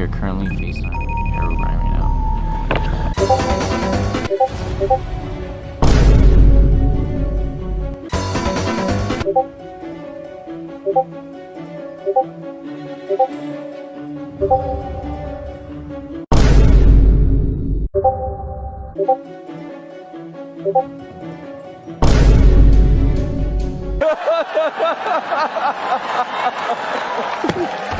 We are currently FaceTiming Herobrine right now.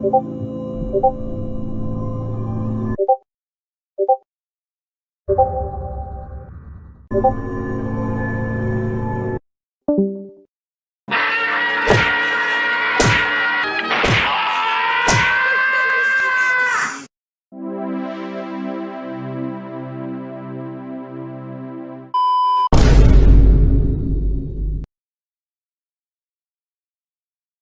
ここ。